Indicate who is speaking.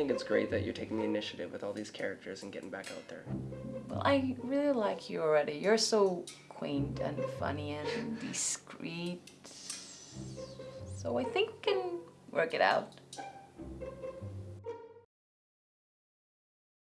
Speaker 1: think it's great that you're taking the initiative with all these characters and getting back out there.
Speaker 2: Well, I really like you already. You're so quaint and funny and discreet. So I think we can work it out.